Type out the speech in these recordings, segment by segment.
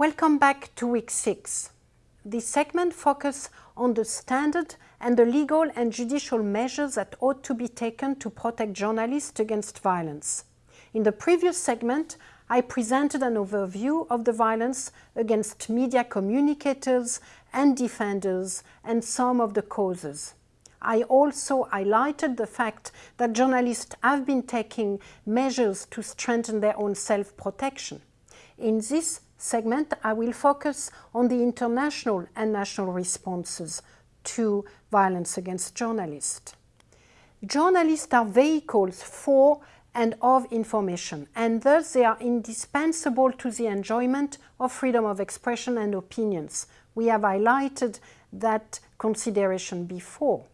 Welcome back to week six. This segment focuses on the standard and the legal and judicial measures that ought to be taken to protect journalists against violence. In the previous segment, I presented an overview of the violence against media communicators and defenders and some of the causes. I also highlighted the fact that journalists have been taking measures to strengthen their own self-protection. In this segment, I will focus on the international and national responses to violence against journalists. Journalists are vehicles for and of information, and thus they are indispensable to the enjoyment of freedom of expression and opinions. We have highlighted that consideration before.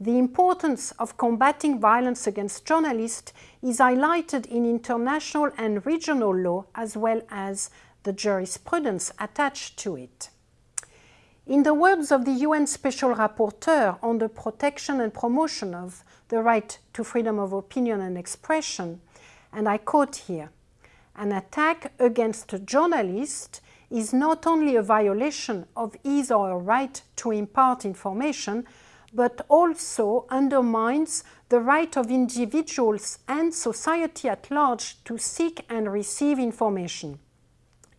The importance of combating violence against journalists is highlighted in international and regional law as well as the jurisprudence attached to it. In the words of the UN Special Rapporteur on the protection and promotion of the right to freedom of opinion and expression, and I quote here, an attack against a journalist is not only a violation of his or her right to impart information, but also undermines the right of individuals and society at large to seek and receive information.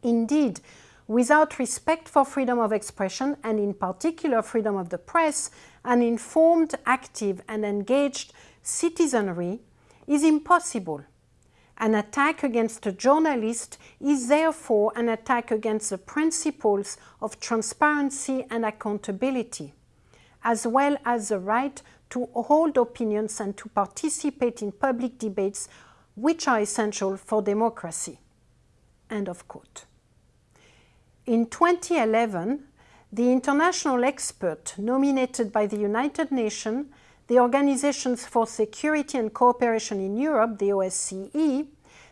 Indeed, without respect for freedom of expression and in particular freedom of the press, an informed, active and engaged citizenry is impossible. An attack against a journalist is therefore an attack against the principles of transparency and accountability as well as the right to hold opinions and to participate in public debates which are essential for democracy. End of quote. In 2011, the international expert nominated by the United Nations, the Organizations for Security and Cooperation in Europe, the OSCE,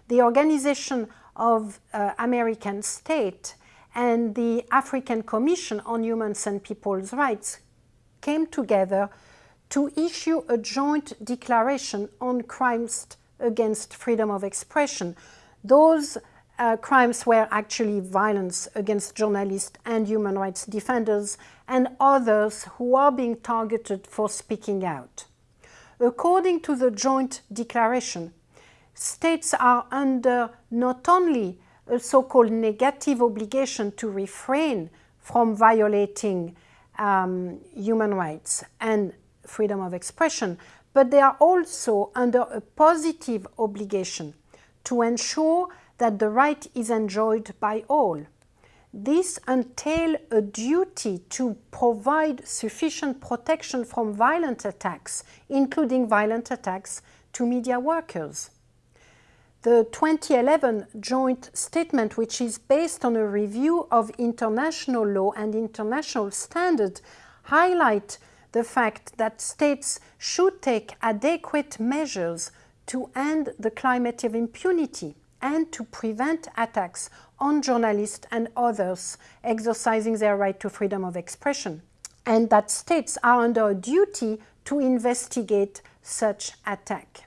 the Organization of uh, American States, and the African Commission on Human and People's Rights came together to issue a joint declaration on crimes against freedom of expression. Those uh, crimes were actually violence against journalists and human rights defenders and others who are being targeted for speaking out. According to the joint declaration, states are under not only a so-called negative obligation to refrain from violating um, human rights and freedom of expression, but they are also under a positive obligation to ensure that the right is enjoyed by all. This entails a duty to provide sufficient protection from violent attacks, including violent attacks to media workers. The 2011 joint statement, which is based on a review of international law and international standards, highlight the fact that states should take adequate measures to end the climate of impunity and to prevent attacks on journalists and others exercising their right to freedom of expression, and that states are under a duty to investigate such attack.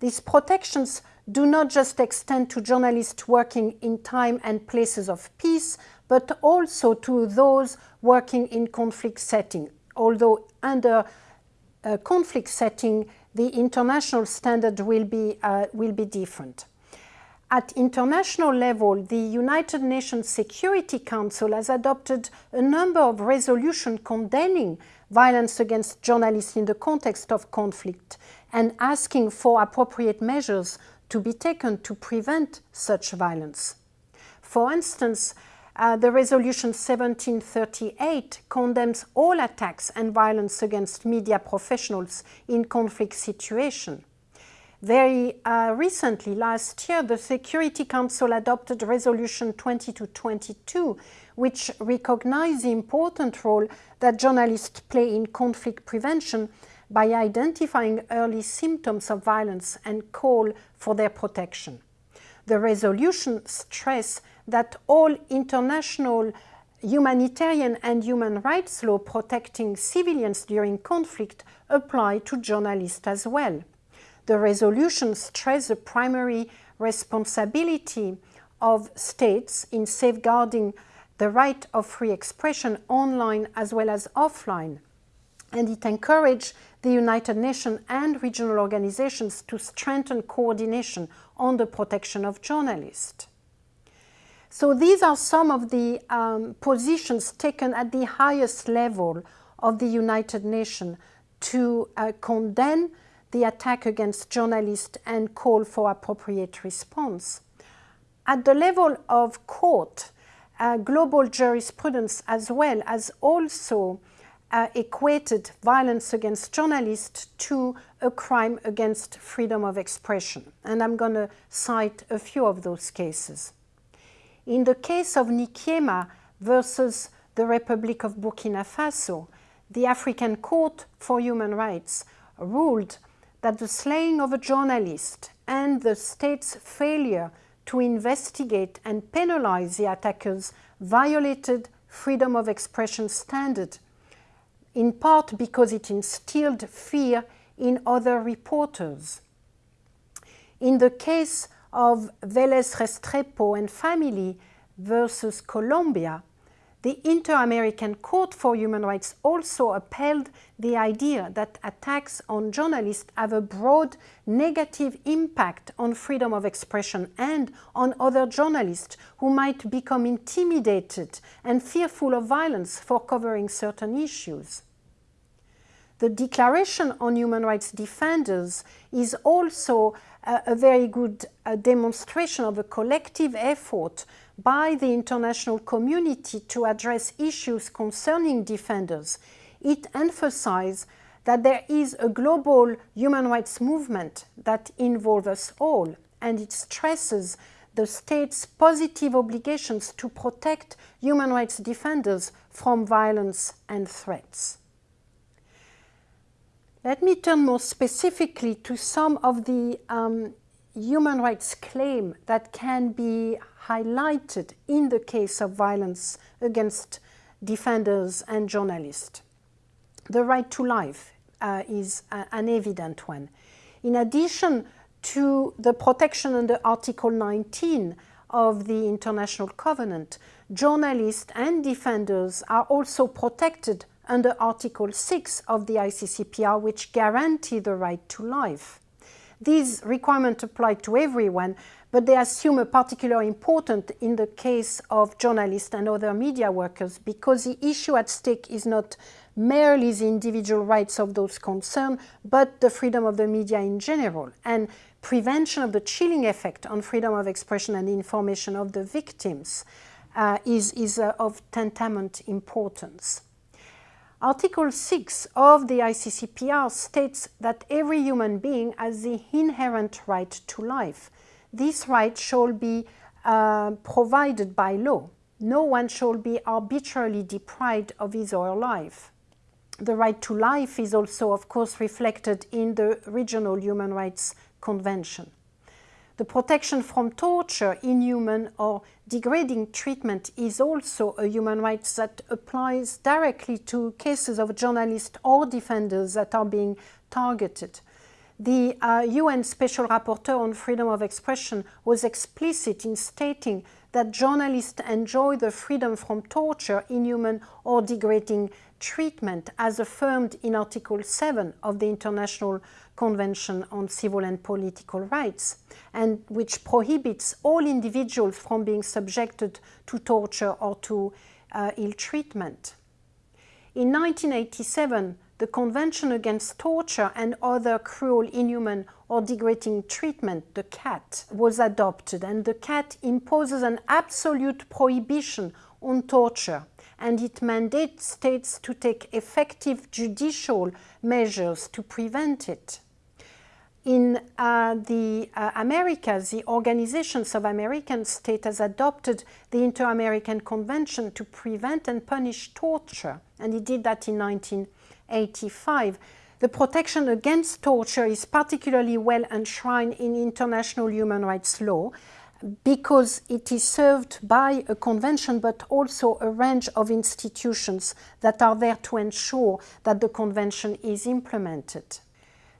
These protections do not just extend to journalists working in time and places of peace, but also to those working in conflict setting. Although under a conflict setting, the international standard will be, uh, will be different. At international level, the United Nations Security Council has adopted a number of resolutions condemning violence against journalists in the context of conflict and asking for appropriate measures to be taken to prevent such violence. For instance, uh, the resolution 1738 condemns all attacks and violence against media professionals in conflict situations. Very uh, recently, last year, the Security Council adopted Resolution 2222, which recognized the important role that journalists play in conflict prevention by identifying early symptoms of violence and call for their protection. The resolution stressed that all international humanitarian and human rights law protecting civilians during conflict apply to journalists as well. The resolution stressed the primary responsibility of states in safeguarding the right of free expression online as well as offline. And it encouraged the United Nations and regional organizations to strengthen coordination on the protection of journalists. So these are some of the um, positions taken at the highest level of the United Nations to uh, condemn the attack against journalists and call for appropriate response. At the level of court, uh, global jurisprudence as well as also uh, equated violence against journalists to a crime against freedom of expression. And I'm going to cite a few of those cases. In the case of Nikiema versus the Republic of Burkina Faso, the African Court for Human Rights ruled that the slaying of a journalist and the state's failure to investigate and penalize the attackers violated freedom of expression standard, in part because it instilled fear in other reporters. In the case of Velez Restrepo and family versus Colombia, the Inter-American Court for Human Rights also upheld the idea that attacks on journalists have a broad negative impact on freedom of expression and on other journalists who might become intimidated and fearful of violence for covering certain issues. The Declaration on Human Rights Defenders is also a, a very good uh, demonstration of a collective effort by the international community to address issues concerning defenders. It emphasizes that there is a global human rights movement that involves us all, and it stresses the state's positive obligations to protect human rights defenders from violence and threats. Let me turn more specifically to some of the um, human rights claims that can be highlighted in the case of violence against defenders and journalists. The right to life uh, is a, an evident one. In addition to the protection under Article 19 of the International Covenant, journalists and defenders are also protected under Article 6 of the ICCPR, which guarantee the right to life. These requirements apply to everyone, but they assume a particular importance in the case of journalists and other media workers because the issue at stake is not merely the individual rights of those concerned, but the freedom of the media in general and prevention of the chilling effect on freedom of expression and information of the victims uh, is, is uh, of tantamount importance. Article 6 of the ICCPR states that every human being has the inherent right to life. This right shall be uh, provided by law. No one shall be arbitrarily deprived of his or her life. The right to life is also, of course, reflected in the Regional Human Rights Convention. The protection from torture, inhuman or degrading treatment is also a human right that applies directly to cases of journalists or defenders that are being targeted. The uh, UN Special Rapporteur on Freedom of Expression was explicit in stating that journalists enjoy the freedom from torture, inhuman or degrading treatment as affirmed in Article 7 of the International Convention on Civil and Political Rights, and which prohibits all individuals from being subjected to torture or to uh, ill treatment. In 1987, the Convention Against Torture and Other Cruel, Inhuman or Degrading Treatment, the CAT, was adopted, and the CAT imposes an absolute prohibition on torture and it mandates states to take effective judicial measures to prevent it. In uh, the uh, Americas, the Organizations of American States has adopted the Inter-American Convention to prevent and punish torture, and it did that in 1985. The protection against torture is particularly well enshrined in international human rights law, because it is served by a convention but also a range of institutions that are there to ensure that the convention is implemented.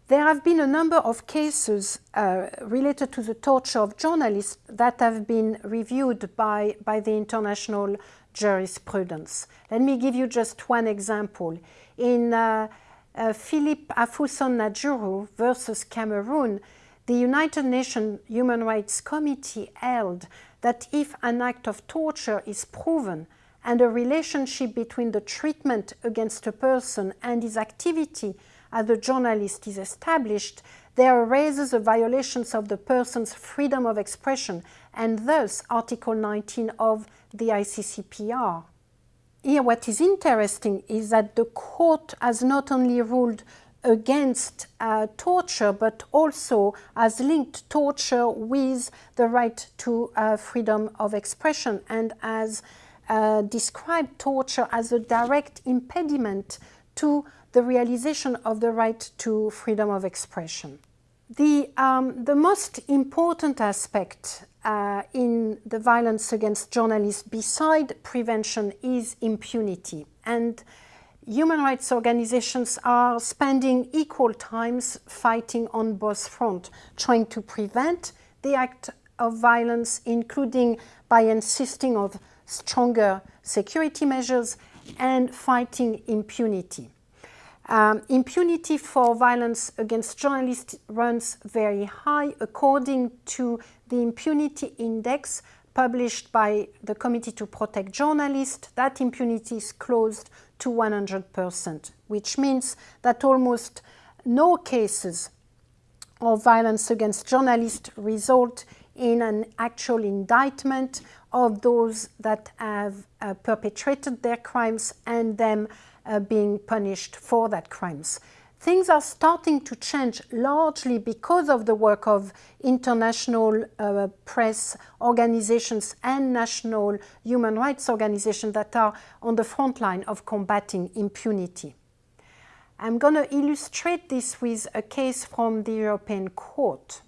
There have been a number of cases uh, related to the torture of journalists that have been reviewed by, by the international jurisprudence. Let me give you just one example. In uh, uh, Philippe Afuson Njaru versus Cameroon, the United Nations Human Rights Committee held that if an act of torture is proven and a relationship between the treatment against a person and his activity as a journalist is established, there arises a violation of the person's freedom of expression and thus Article 19 of the ICCPR. Here what is interesting is that the court has not only ruled against uh, torture but also has linked torture with the right to uh, freedom of expression and has uh, described torture as a direct impediment to the realization of the right to freedom of expression. The, um, the most important aspect uh, in the violence against journalists beside prevention is impunity. And human rights organizations are spending equal times fighting on both fronts, trying to prevent the act of violence, including by insisting on stronger security measures and fighting impunity. Um, impunity for violence against journalists runs very high according to the impunity index published by the Committee to Protect Journalists. That impunity is closed to 100%, which means that almost no cases of violence against journalists result in an actual indictment of those that have uh, perpetrated their crimes and them uh, being punished for that crimes. Things are starting to change largely because of the work of international uh, press organizations and national human rights organizations that are on the front line of combating impunity. I'm going to illustrate this with a case from the European Court.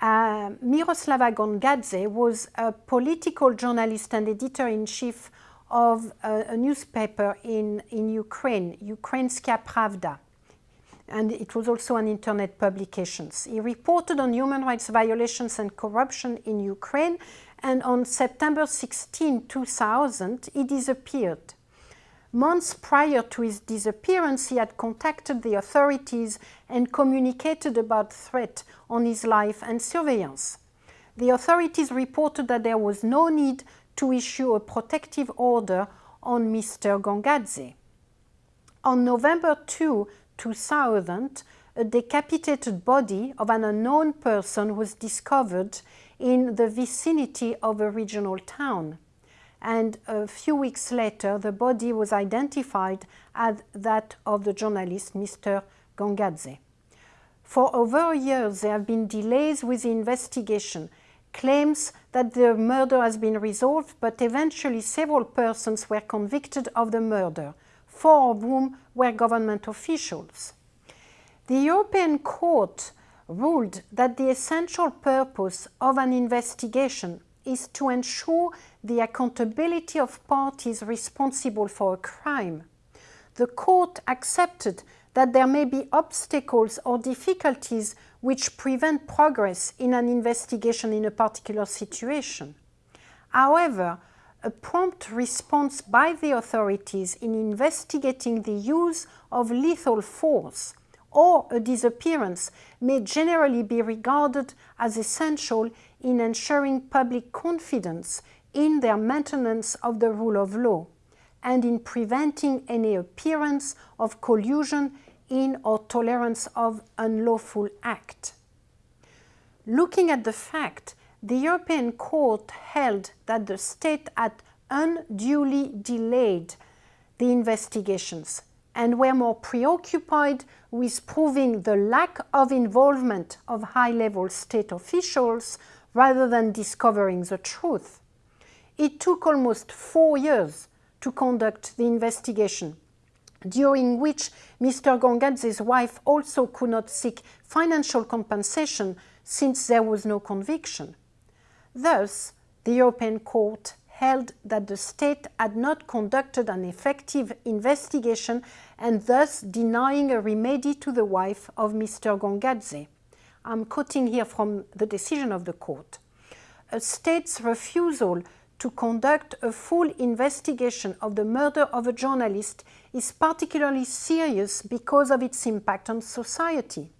Uh, Miroslava Gongadze was a political journalist and editor-in-chief of a, a, newspaper in, in Ukraine, Ukrainska Pravda. And it was also an internet publication. He reported on human rights violations and corruption in Ukraine, and on September 16, 2000, he disappeared. Months prior to his disappearance, he had contacted the authorities and communicated about threat on his life and surveillance. The authorities reported that there was no need to issue a protective order on Mr. Gongadze. On November 2, 2000, a decapitated body of an unknown person was discovered in the vicinity of a regional town. And a few weeks later, the body was identified as that of the journalist Mr. Gongadze. For over a year, there have been delays with the investigation claims that the murder has been resolved, but eventually several persons were convicted of the murder, four of whom were government officials. The European Court ruled that the essential purpose of an investigation is to ensure the accountability of parties responsible for a crime. The court accepted that there may be obstacles or difficulties which prevent progress in an investigation in a particular situation. However, a prompt response by the authorities in investigating the use of lethal force or a disappearance may generally be regarded as essential in ensuring public confidence in their maintenance of the rule of law and in preventing any appearance of collusion in or tolerance of unlawful act. Looking at the fact, the European Court held that the state had unduly delayed the investigations and were more preoccupied with proving the lack of involvement of high-level state officials rather than discovering the truth. It took almost four years to conduct the investigation during which Mr. Gongadze's wife also could not seek financial compensation since there was no conviction. Thus, the European Court held that the state had not conducted an effective investigation and thus denying a remedy to the wife of Mr. Gongadze. I'm quoting here from the decision of the court. A state's refusal to conduct a full investigation of the murder of a journalist is particularly serious because of its impact on society.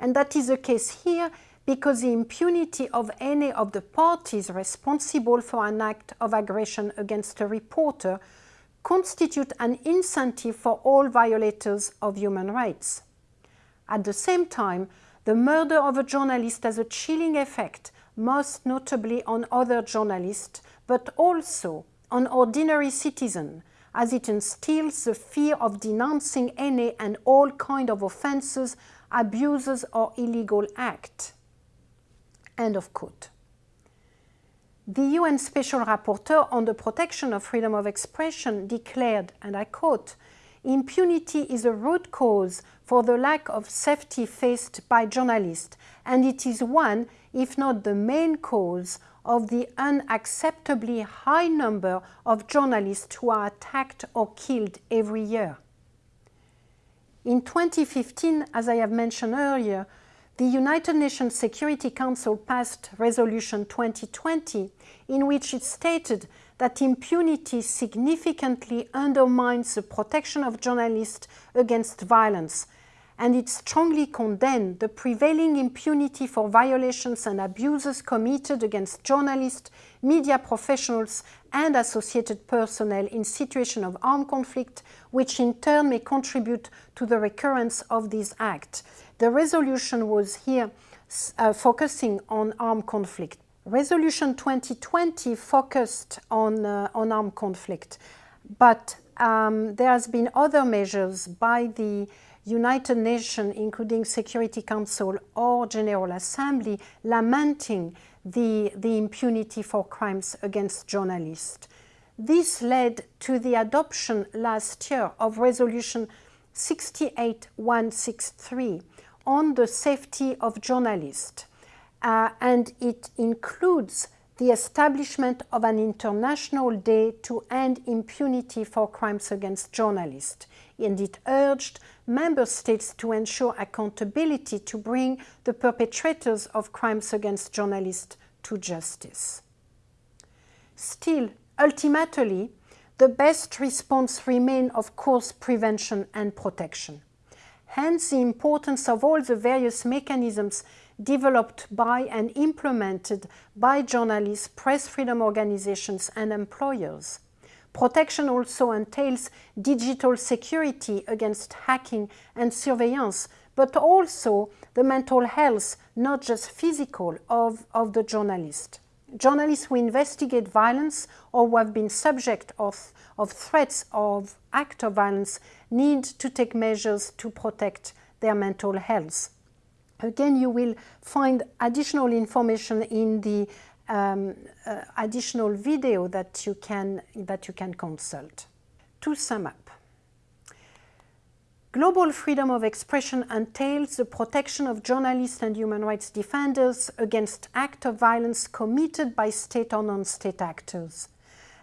And that is the case here because the impunity of any of the parties responsible for an act of aggression against a reporter constitute an incentive for all violators of human rights. At the same time, the murder of a journalist has a chilling effect, most notably on other journalists, but also on ordinary citizens, as it instills the fear of denouncing any and all kind of offences, abuses or illegal acts. End of quote. The UN Special Rapporteur on the protection of freedom of expression declared, and I quote, impunity is a root cause for the lack of safety faced by journalists, and it is one, if not the main cause, of the unacceptably high number of journalists who are attacked or killed every year. In 2015, as I have mentioned earlier, the United Nations Security Council passed Resolution 2020 in which it stated that impunity significantly undermines the protection of journalists against violence and it strongly condemned the prevailing impunity for violations and abuses committed against journalists, media professionals and associated personnel in situations of armed conflict, which in turn may contribute to the recurrence of these acts. The resolution was here uh, focusing on armed conflict. Resolution 2020 focused on, uh, on armed conflict, but um, there has been other measures by the United Nations, including Security Council or General Assembly, lamenting the, the impunity for crimes against journalists. This led to the adoption last year of Resolution 68163, on the safety of journalists. Uh, and it includes the establishment of an international day to end impunity for crimes against journalists. And it urged member states to ensure accountability to bring the perpetrators of crimes against journalists to justice. Still, ultimately, the best response remains, of course, prevention and protection. Hence the importance of all the various mechanisms developed by and implemented by journalists, press freedom organizations and employers. Protection also entails digital security against hacking and surveillance, but also the mental health, not just physical, of, of the journalist. Journalists who investigate violence or who have been subject of, of threats of act of violence need to take measures to protect their mental health. Again, you will find additional information in the um, uh, additional video that you, can, that you can consult. To sum up, global freedom of expression entails the protection of journalists and human rights defenders against acts of violence committed by state or non-state actors.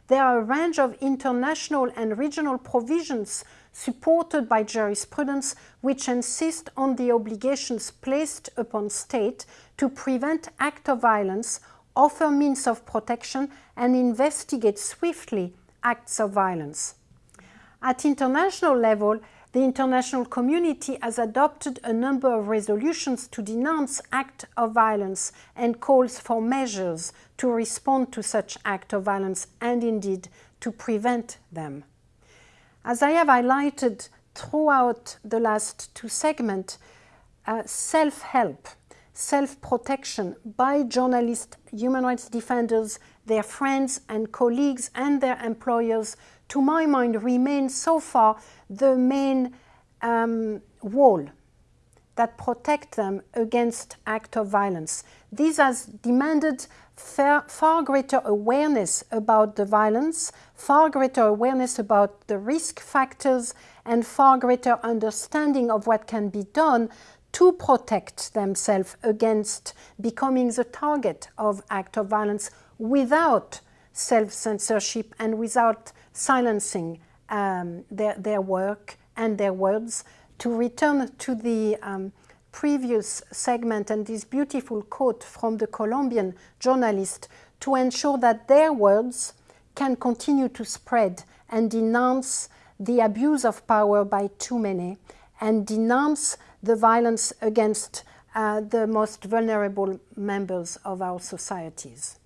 There are a range of international and regional provisions supported by jurisprudence which insist on the obligations placed upon state to prevent acts of violence, offer means of protection and investigate swiftly acts of violence. At international level, the international community has adopted a number of resolutions to denounce acts of violence and calls for measures to respond to such acts of violence and indeed to prevent them. As I have highlighted throughout the last two segments, uh, self-help, self-protection by journalists, human rights defenders, their friends and colleagues and their employers to my mind, remain so far the main um, wall that protect them against acts of violence. This has demanded far, far, greater awareness about the violence, far greater awareness about the risk factors, and far greater understanding of what can be done to protect themselves against becoming the target of act of violence without self-censorship and without silencing um, their, their work and their words. To return to the um, previous segment and this beautiful quote from the Colombian journalist to ensure that their words can continue to spread and denounce the abuse of power by too many and denounce the violence against uh, the most vulnerable members of our societies.